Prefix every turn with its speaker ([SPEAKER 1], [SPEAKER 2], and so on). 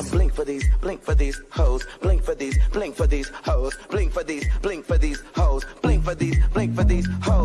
[SPEAKER 1] Blink for these, blink for these hoes. Blink for these, blink for these hoes. Blink for these, blink for these hoes. Blink for these, blink for these hoes.